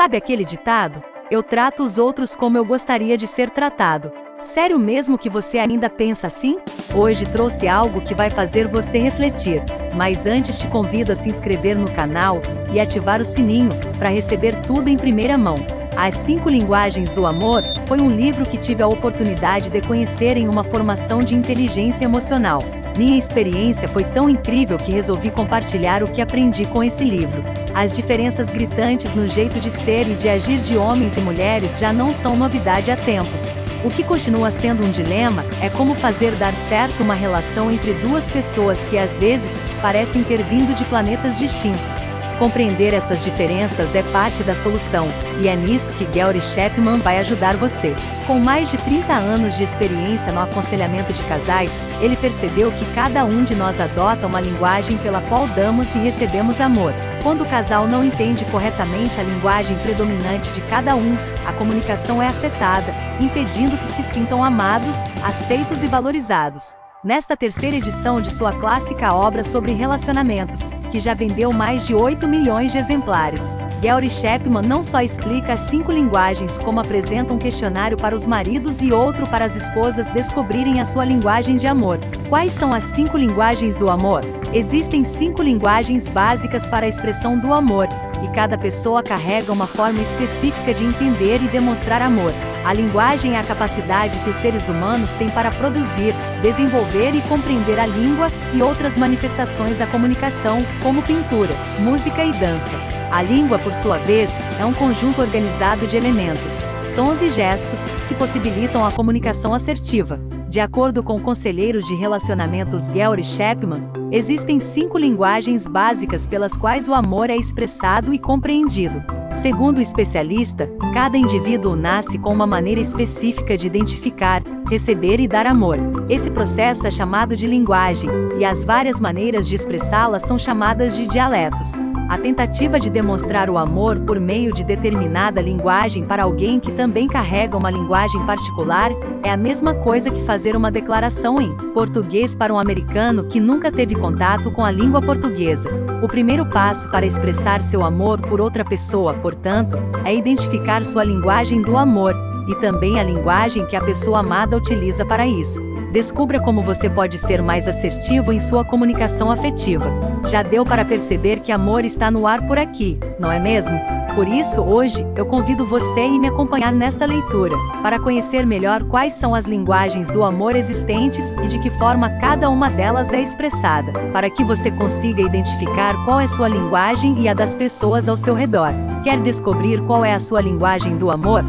Sabe aquele ditado? Eu trato os outros como eu gostaria de ser tratado. Sério mesmo que você ainda pensa assim? Hoje trouxe algo que vai fazer você refletir, mas antes te convido a se inscrever no canal e ativar o sininho para receber tudo em primeira mão. As Cinco Linguagens do Amor foi um livro que tive a oportunidade de conhecer em uma formação de inteligência emocional. Minha experiência foi tão incrível que resolvi compartilhar o que aprendi com esse livro. As diferenças gritantes no jeito de ser e de agir de homens e mulheres já não são novidade há tempos. O que continua sendo um dilema é como fazer dar certo uma relação entre duas pessoas que às vezes parecem ter vindo de planetas distintos. Compreender essas diferenças é parte da solução, e é nisso que Gary Chapman vai ajudar você. Com mais de 30 anos de experiência no aconselhamento de casais, ele percebeu que cada um de nós adota uma linguagem pela qual damos e recebemos amor. Quando o casal não entende corretamente a linguagem predominante de cada um, a comunicação é afetada, impedindo que se sintam amados, aceitos e valorizados. Nesta terceira edição de sua clássica obra sobre relacionamentos, que já vendeu mais de 8 milhões de exemplares. Gary Chapman não só explica as cinco linguagens como apresenta um questionário para os maridos e outro para as esposas descobrirem a sua linguagem de amor. Quais são as cinco linguagens do amor? Existem cinco linguagens básicas para a expressão do amor, e cada pessoa carrega uma forma específica de entender e demonstrar amor. A linguagem é a capacidade que os seres humanos têm para produzir, desenvolver e compreender a língua e outras manifestações da comunicação, como pintura, música e dança. A língua, por sua vez, é um conjunto organizado de elementos, sons e gestos que possibilitam a comunicação assertiva. De acordo com o conselheiro de relacionamentos Gary Chapman, existem cinco linguagens básicas pelas quais o amor é expressado e compreendido. Segundo o especialista, cada indivíduo nasce com uma maneira específica de identificar, receber e dar amor. Esse processo é chamado de linguagem, e as várias maneiras de expressá-la são chamadas de dialetos. A tentativa de demonstrar o amor por meio de determinada linguagem para alguém que também carrega uma linguagem particular é a mesma coisa que fazer uma declaração em português para um americano que nunca teve contato com a língua portuguesa. O primeiro passo para expressar seu amor por outra pessoa, portanto, é identificar sua linguagem do amor e também a linguagem que a pessoa amada utiliza para isso. Descubra como você pode ser mais assertivo em sua comunicação afetiva. Já deu para perceber que amor está no ar por aqui, não é mesmo? Por isso, hoje, eu convido você a me acompanhar nesta leitura, para conhecer melhor quais são as linguagens do amor existentes e de que forma cada uma delas é expressada, para que você consiga identificar qual é sua linguagem e a das pessoas ao seu redor. Quer descobrir qual é a sua linguagem do amor?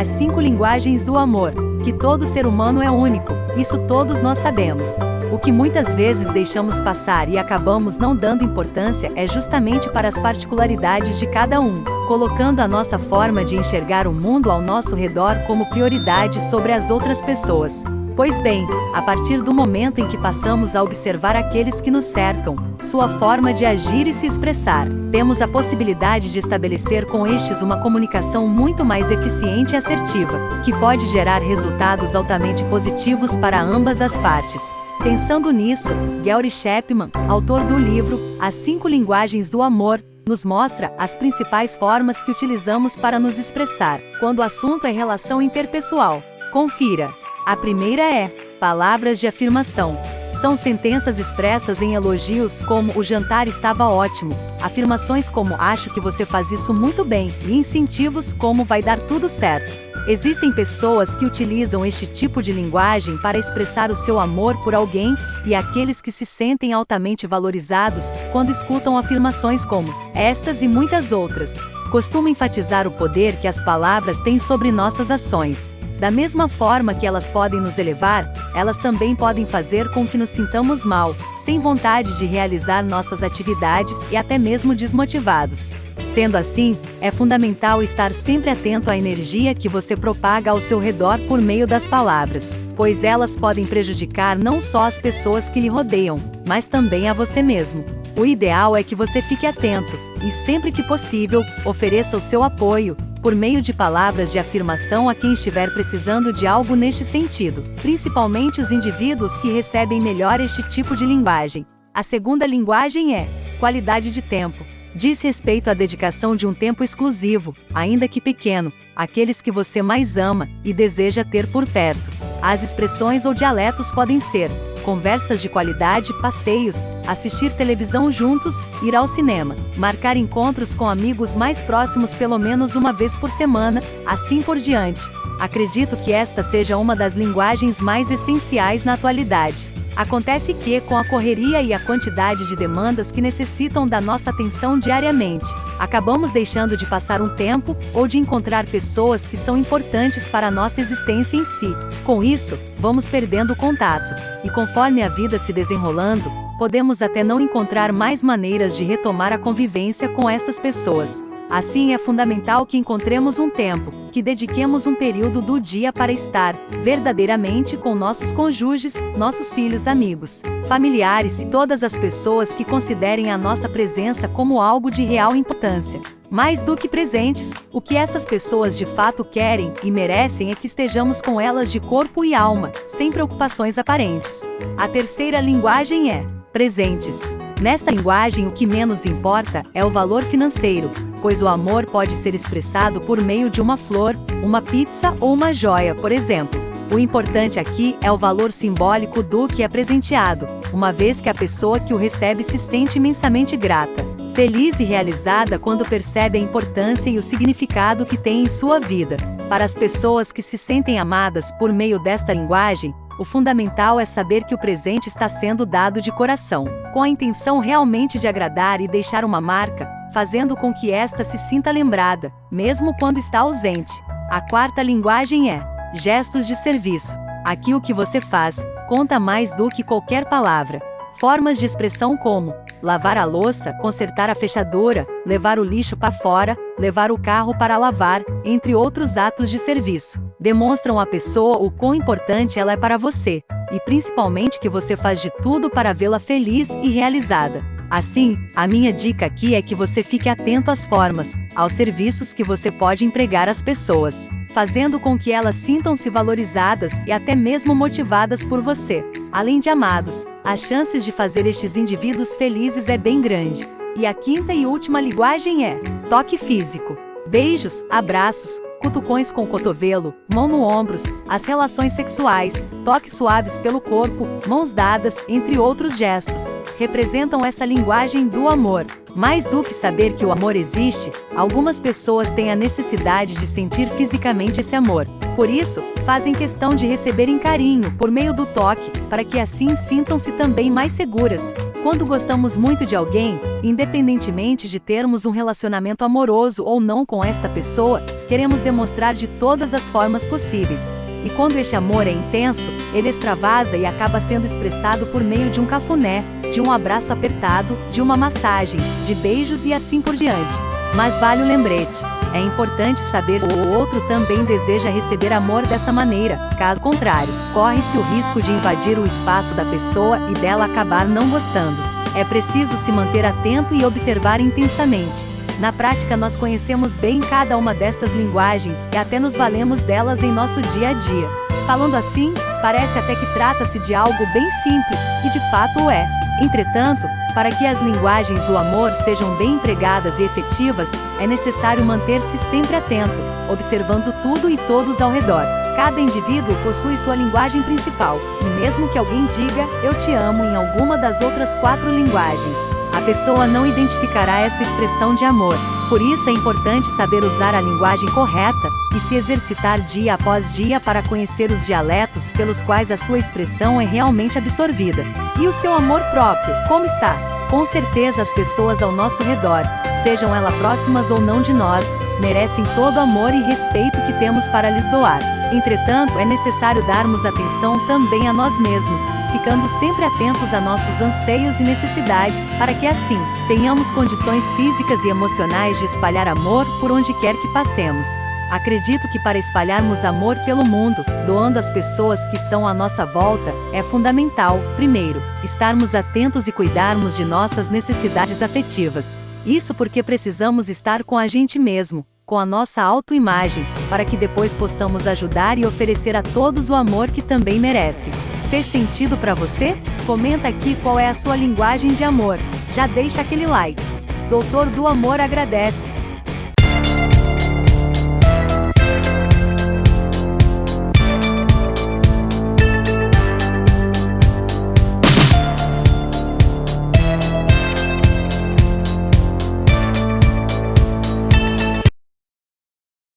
As cinco linguagens do amor, que todo ser humano é único, isso todos nós sabemos. O que muitas vezes deixamos passar e acabamos não dando importância é justamente para as particularidades de cada um, colocando a nossa forma de enxergar o mundo ao nosso redor como prioridade sobre as outras pessoas. Pois bem, a partir do momento em que passamos a observar aqueles que nos cercam, sua forma de agir e se expressar, temos a possibilidade de estabelecer com estes uma comunicação muito mais eficiente e assertiva, que pode gerar resultados altamente positivos para ambas as partes. Pensando nisso, Gary Chapman, autor do livro As Cinco Linguagens do Amor, nos mostra as principais formas que utilizamos para nos expressar, quando o assunto é relação interpessoal. Confira! A primeira é palavras de afirmação. São sentenças expressas em elogios como o jantar estava ótimo, afirmações como acho que você faz isso muito bem e incentivos como vai dar tudo certo. Existem pessoas que utilizam este tipo de linguagem para expressar o seu amor por alguém e aqueles que se sentem altamente valorizados quando escutam afirmações como estas e muitas outras. Costumo enfatizar o poder que as palavras têm sobre nossas ações. Da mesma forma que elas podem nos elevar, elas também podem fazer com que nos sintamos mal, sem vontade de realizar nossas atividades e até mesmo desmotivados. Sendo assim, é fundamental estar sempre atento à energia que você propaga ao seu redor por meio das palavras, pois elas podem prejudicar não só as pessoas que lhe rodeiam, mas também a você mesmo. O ideal é que você fique atento e, sempre que possível, ofereça o seu apoio, por meio de palavras de afirmação a quem estiver precisando de algo neste sentido, principalmente os indivíduos que recebem melhor este tipo de linguagem. A segunda linguagem é qualidade de tempo. Diz respeito à dedicação de um tempo exclusivo, ainda que pequeno, àqueles que você mais ama e deseja ter por perto. As expressões ou dialetos podem ser conversas de qualidade, passeios, assistir televisão juntos, ir ao cinema, marcar encontros com amigos mais próximos pelo menos uma vez por semana, assim por diante. Acredito que esta seja uma das linguagens mais essenciais na atualidade. Acontece que, com a correria e a quantidade de demandas que necessitam da nossa atenção diariamente, acabamos deixando de passar um tempo ou de encontrar pessoas que são importantes para a nossa existência em si. Com isso, vamos perdendo o contato. E conforme a vida se desenrolando, podemos até não encontrar mais maneiras de retomar a convivência com estas pessoas. Assim é fundamental que encontremos um tempo, que dediquemos um período do dia para estar, verdadeiramente, com nossos cônjuges, nossos filhos, amigos, familiares e todas as pessoas que considerem a nossa presença como algo de real importância. Mais do que presentes, o que essas pessoas de fato querem e merecem é que estejamos com elas de corpo e alma, sem preocupações aparentes. A terceira linguagem é presentes. Nesta linguagem, o que menos importa é o valor financeiro, pois o amor pode ser expressado por meio de uma flor, uma pizza ou uma joia, por exemplo. O importante aqui é o valor simbólico do que é presenteado, uma vez que a pessoa que o recebe se sente imensamente grata, feliz e realizada quando percebe a importância e o significado que tem em sua vida. Para as pessoas que se sentem amadas por meio desta linguagem, o fundamental é saber que o presente está sendo dado de coração, com a intenção realmente de agradar e deixar uma marca, fazendo com que esta se sinta lembrada, mesmo quando está ausente. A quarta linguagem é gestos de serviço. Aqui o que você faz conta mais do que qualquer palavra. Formas de expressão como lavar a louça, consertar a fechadura, levar o lixo para fora, levar o carro para lavar, entre outros atos de serviço, demonstram à pessoa o quão importante ela é para você, e principalmente que você faz de tudo para vê-la feliz e realizada. Assim, a minha dica aqui é que você fique atento às formas, aos serviços que você pode empregar às pessoas, fazendo com que elas sintam-se valorizadas e até mesmo motivadas por você. Além de amados, as chances de fazer estes indivíduos felizes é bem grande. E a quinta e última linguagem é toque físico. Beijos, abraços, cutucões com cotovelo, mão no ombros, as relações sexuais, toques suaves pelo corpo, mãos dadas, entre outros gestos, representam essa linguagem do amor. Mais do que saber que o amor existe, algumas pessoas têm a necessidade de sentir fisicamente esse amor. Por isso, fazem questão de receberem carinho por meio do toque, para que assim sintam-se também mais seguras. Quando gostamos muito de alguém, independentemente de termos um relacionamento amoroso ou não com esta pessoa, queremos demonstrar de todas as formas possíveis. E quando este amor é intenso, ele extravasa e acaba sendo expressado por meio de um cafuné, de um abraço apertado, de uma massagem, de beijos e assim por diante. Mas vale o lembrete. É importante saber que o outro também deseja receber amor dessa maneira, caso contrário, corre-se o risco de invadir o espaço da pessoa e dela acabar não gostando. É preciso se manter atento e observar intensamente. Na prática, nós conhecemos bem cada uma destas linguagens e até nos valemos delas em nosso dia a dia. Falando assim, parece até que trata-se de algo bem simples, e de fato o é. Entretanto, para que as linguagens do amor sejam bem empregadas e efetivas, é necessário manter-se sempre atento, observando tudo e todos ao redor. Cada indivíduo possui sua linguagem principal, e mesmo que alguém diga eu te amo em alguma das outras quatro linguagens, a pessoa não identificará essa expressão de amor. Por isso é importante saber usar a linguagem correta e se exercitar dia após dia para conhecer os dialetos pelos quais a sua expressão é realmente absorvida. E o seu amor próprio, como está? Com certeza as pessoas ao nosso redor, sejam elas próximas ou não de nós, merecem todo o amor e respeito que temos para lhes doar. Entretanto, é necessário darmos atenção também a nós mesmos, ficando sempre atentos a nossos anseios e necessidades, para que assim, tenhamos condições físicas e emocionais de espalhar amor por onde quer que passemos. Acredito que para espalharmos amor pelo mundo, doando às pessoas que estão à nossa volta, é fundamental, primeiro, estarmos atentos e cuidarmos de nossas necessidades afetivas. Isso porque precisamos estar com a gente mesmo, com a nossa autoimagem, para que depois possamos ajudar e oferecer a todos o amor que também merece. Fez sentido para você? Comenta aqui qual é a sua linguagem de amor. Já deixa aquele like. Doutor do Amor agradece.